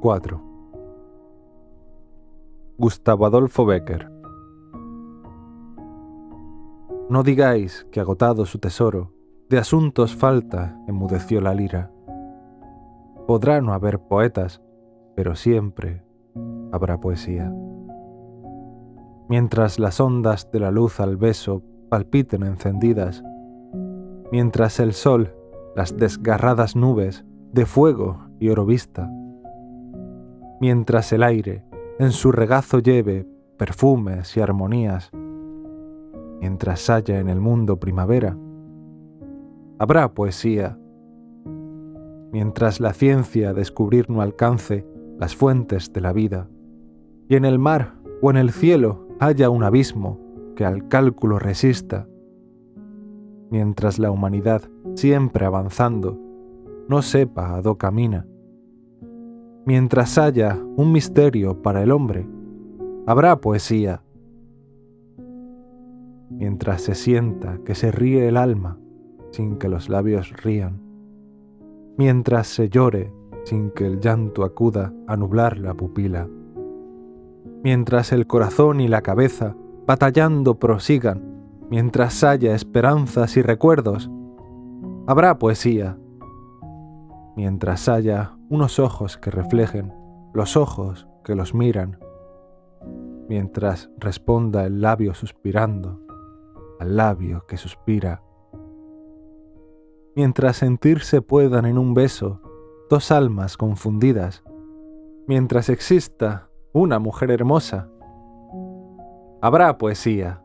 4. Gustavo Adolfo Becker No digáis que agotado su tesoro, de asuntos falta, enmudeció la lira. Podrá no haber poetas, pero siempre habrá poesía. Mientras las ondas de la luz al beso palpiten encendidas, mientras el sol, las desgarradas nubes de fuego y oro vista, mientras el aire en su regazo lleve perfumes y armonías, mientras haya en el mundo primavera, habrá poesía. Mientras la ciencia descubrir no alcance las fuentes de la vida, y en el mar o en el cielo haya un abismo que al cálculo resista, mientras la humanidad, siempre avanzando, no sepa a dó camina, mientras haya un misterio para el hombre, habrá poesía. Mientras se sienta que se ríe el alma sin que los labios rían, mientras se llore sin que el llanto acuda a nublar la pupila, mientras el corazón y la cabeza batallando prosigan, mientras haya esperanzas y recuerdos, habrá poesía. Mientras haya unos ojos que reflejen los ojos que los miran, mientras responda el labio suspirando al labio que suspira, mientras sentirse puedan en un beso dos almas confundidas, mientras exista una mujer hermosa, habrá poesía.